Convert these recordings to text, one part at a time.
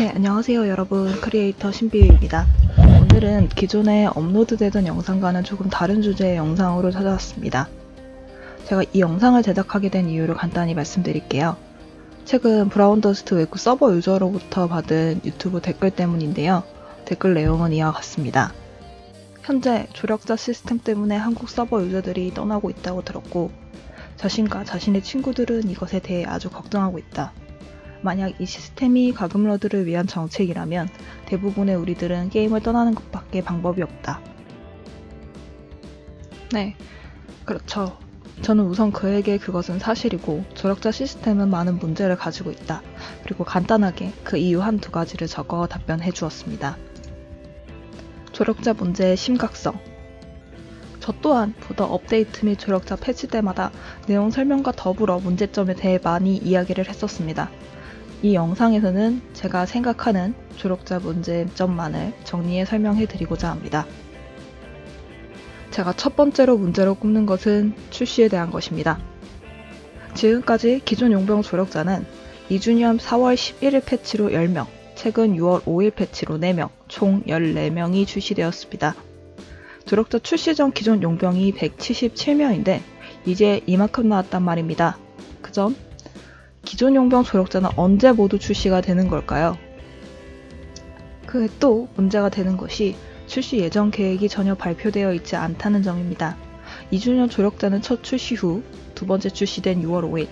네, 안녕하세요 여러분. 크리에이터 신비유입니다. 오늘은 기존에 업로드되던 영상과는 조금 다른 주제의 영상으로 찾아왔습니다. 제가 이 영상을 제작하게 된 이유를 간단히 말씀드릴게요. 최근 브라운더스트 웨브 서버 유저로부터 받은 유튜브 댓글 때문인데요. 댓글 내용은 이와 같습니다. 현재 조력자 시스템 때문에 한국 서버 유저들이 떠나고 있다고 들었고, 자신과 자신의 친구들은 이것에 대해 아주 걱정하고 있다. 만약 이 시스템이 가금러들을 위한 정책이라면 대부분의 우리들은 게임을 떠나는 것밖에 방법이 없다. 네, 그렇죠. 저는 우선 그에게 그것은 사실이고 조력자 시스템은 많은 문제를 가지고 있다. 그리고 간단하게 그 이유 한 두 가지를 적어 답변해 주었습니다. 조력자 문제의 심각성. 저 또한 보다 업데이트 및 조력자 패치 때마다 내용 설명과 더불어 문제점에 대해 많이 이야기를 했었습니다. 이 영상에서는 제가 생각하는 조력자 문제점만을 정리해 설명해 드리고자 합니다. 제가 첫 번째로 문제로 꼽는 것은 출시에 대한 것입니다. 지금까지 기존 용병 조력자는 2주년 4월 11일 패치로 10명, 최근 6월 5일 패치로 4명, 총 14명이 출시되었습니다. 조력자 출시 전 기존 용병이 177명인데 이제 이만큼 나왔단 말입니다. 그점 기존 용병 조력자는 언제 모두 출시가 되는 걸까요? 그또 문제가 되는 것이 출시 예정 계획이 전혀 발표되어 있지 않다는 점입니다. 2주년 조력자는 첫 출시 후 두 번째 출시된 6월 5일.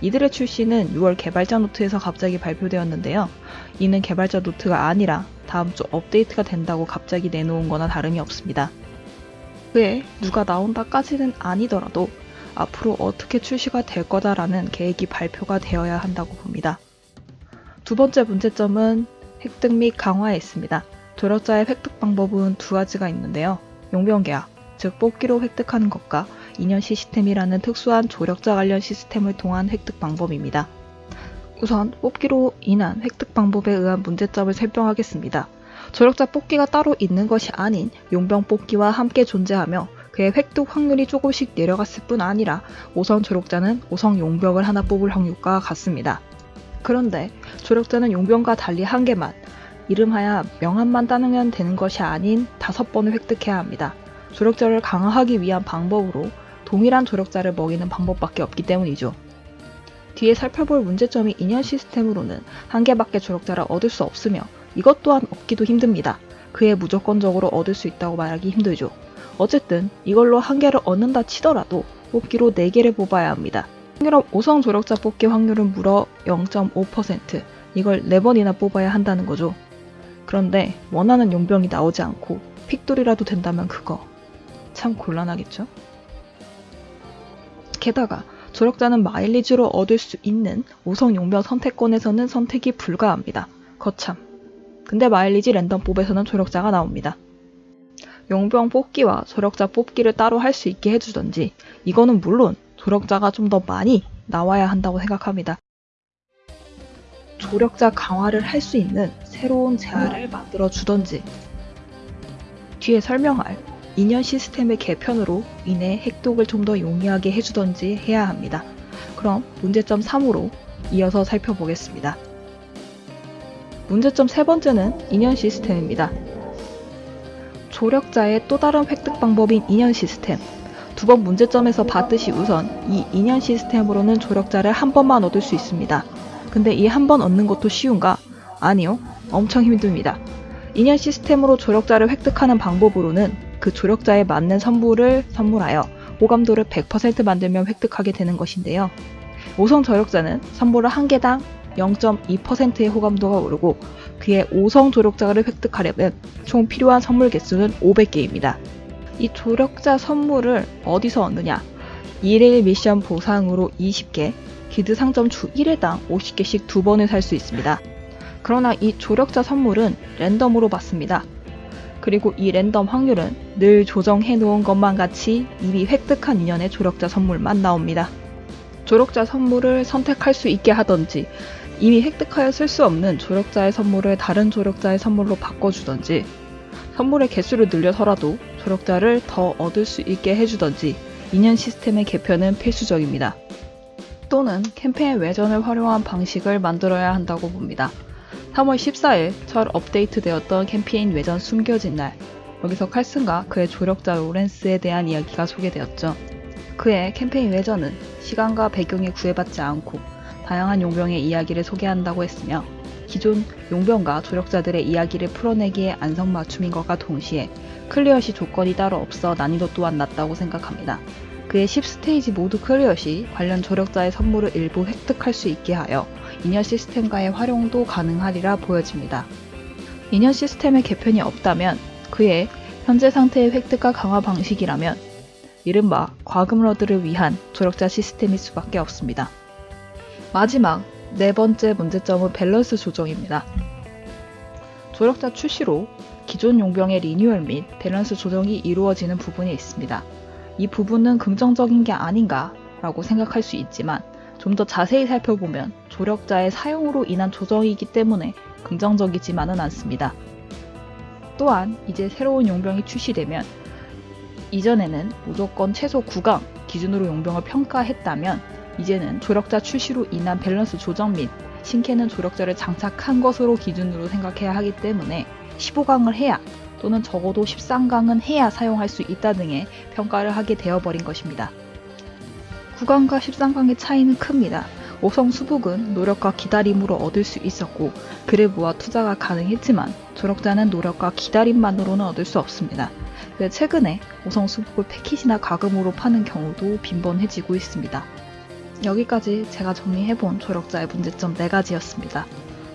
이들의 출시는 6월 개발자 노트에서 갑자기 발표되었는데요. 이는 개발자 노트가 아니라 다음 주 업데이트가 된다고 갑자기 내놓은 거나 다름이 없습니다. 그에 누가 나온다까지는 아니더라도 앞으로 어떻게 출시가 될 거다라는 계획이 발표가 되어야 한다고 봅니다. 두 번째 문제점은 획득 및 강화에 있습니다. 조력자의 획득 방법은 두 가지가 있는데요. 용병 계약, 즉 뽑기로 획득하는 것과 인연 시스템이라는 특수한 조력자 관련 시스템을 통한 획득 방법입니다. 우선 뽑기로 인한 획득 방법에 의한 문제점을 설명하겠습니다. 조력자 뽑기가 따로 있는 것이 아닌 용병 뽑기와 함께 존재하며 그의 획득 확률이 조금씩 내려갔을 뿐 아니라 5성 조력자는 5성 용병을 하나 뽑을 확률과 같습니다. 그런데 조력자는 용병과 달리 한 개만, 이름하여 명함만 따르면 되는 것이 아닌 다섯 번을 획득해야 합니다. 조력자를 강화하기 위한 방법으로 동일한 조력자를 먹이는 방법밖에 없기 때문이죠. 뒤에 살펴볼 문제점이 인연 시스템으로는 한 개밖에 조력자를 얻을 수 없으며 이것 또한 얻기도 힘듭니다. 그에 무조건적으로 얻을 수 있다고 말하기 힘들죠. 어쨌든 이걸로 한 개를 얻는다 치더라도 뽑기로 4개를 뽑아야 합니다. 평균 5성 조력자 뽑기 확률은 무려 0.5% 이걸 4번이나 뽑아야 한다는 거죠. 그런데 원하는 용병이 나오지 않고 픽돌이라도 된다면 그거 참 곤란하겠죠? 게다가 조력자는 마일리지로 얻을 수 있는 5성 용병 선택권에서는 선택이 불가합니다. 거참. 근데 마일리지 랜덤 뽑에서는 조력자가 나옵니다. 용병 뽑기와 조력자 뽑기를 따로 할 수 있게 해주던지 이거는 물론 조력자가 좀 더 많이 나와야 한다고 생각합니다. 조력자 강화를 할 수 있는 새로운 재화를 만들어 주던지 뒤에 설명할 인연 시스템의 개편으로 인해 획독을 좀 더 용이하게 해주던지 해야 합니다. 그럼 문제점 3으로 이어서 살펴보겠습니다. 문제점 세 번째는 인연 시스템입니다. 조력자의 또 다른 획득 방법인 인연 시스템. 두 번 문제점에서 봤듯이 우선 이 인연 시스템으로는 조력자를 한 번만 얻을 수 있습니다. 근데 이 한 번 얻는 것도 쉬운가? 아니요. 엄청 힘듭니다. 인연 시스템으로 조력자를 획득하는 방법으로는 그 조력자에 맞는 선물을 선물하여 호감도를 100% 만들면 획득하게 되는 것인데요. 5성 조력자는 선물을 한 개당 0.2%의 호감도가 오르고 그의 5성 조력자를 획득하려면 총 필요한 선물 개수는 500개입니다. 이 조력자 선물을 어디서 얻느냐? 1일 미션 보상으로 20개, 기드 상점 주 1회당 50개씩 두 번을 살 수 있습니다. 그러나 이 조력자 선물은 랜덤으로 받습니다. 그리고 이 랜덤 확률은 늘 조정해 놓은 것만 같이 이미 획득한 인연의 조력자 선물만 나옵니다. 조력자 선물을 선택할 수 있게 하던지 이미 획득하여 쓸 수 없는 조력자의 선물을 다른 조력자의 선물로 바꿔주던지 선물의 개수를 늘려서라도 조력자를 더 얻을 수 있게 해주던지 인연 시스템의 개편은 필수적입니다. 또는 캠페인 외전을 활용한 방식을 만들어야 한다고 봅니다. 3월 14일 첫 업데이트되었던 캠페인 외전 숨겨진 날. 여기서 칼슨과 그의 조력자 로렌스에 대한 이야기가 소개되었죠. 그의 캠페인 외전은 시간과 배경에 구애받지 않고 다양한 용병의 이야기를 소개한다고 했으며 기존 용병과 조력자들의 이야기를 풀어내기에 안성맞춤인 것과 동시에 clear시 조건이 따로 없어 난이도 또한 낮다고 생각합니다. 그의 10스테이지 모두 clear 시 관련 조력자의 선물을 일부 획득할 수 있게 하여 인연 시스템과의 활용도 가능하리라 보여집니다. 인연 시스템의 개편이 없다면 그의 현재 상태의 획득과 강화 방식이라면 이른바 과금러들을 위한 조력자 시스템일 수밖에 없습니다. 마지막 네 번째 문제점은 밸런스 조정입니다. 조력자 출시로 기존 용병의 리뉴얼 및 밸런스 조정이 이루어지는 부분이 있습니다. 이 부분은 긍정적인 게 아닌가 라고 생각할 수 있지만 좀 더 자세히 살펴보면 조력자의 사용으로 인한 조정이기 때문에 긍정적이지만은 않습니다. 또한 이제 새로운 용병이 출시되면 이전에는 무조건 최소 9강 기준으로 용병을 평가했다면 이제는 조력자 출시로 인한 밸런스 조정 및 신캐는 조력자를 장착한 것으로 기준으로 생각해야 하기 때문에 15강을 해야 또는 적어도 13강은 해야 사용할 수 있다 등의 평가를 하게 되어버린 것입니다. 9강과 13강의 차이는 큽니다. 5성 수복은 노력과 기다림으로 얻을 수 있었고 모아 투자가 가능했지만 조력자는 노력과 기다림만으로는 얻을 수 없습니다. 최근에 5성 수복을 패킷이나 가금으로 파는 경우도 빈번해지고 있습니다. 여기까지 제가 정리해본 조력자의 문제점 4가지였습니다.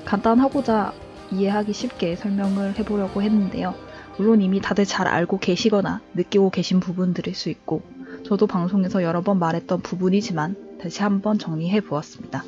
간단하고자 이해하기 쉽게 설명을 해보려고 했는데요. 물론 이미 다들 잘 알고 계시거나 느끼고 계신 부분들일 수 있고 저도 방송에서 여러 번 말했던 부분이지만 다시 한번 정리해 보았습니다.